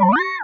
Bye.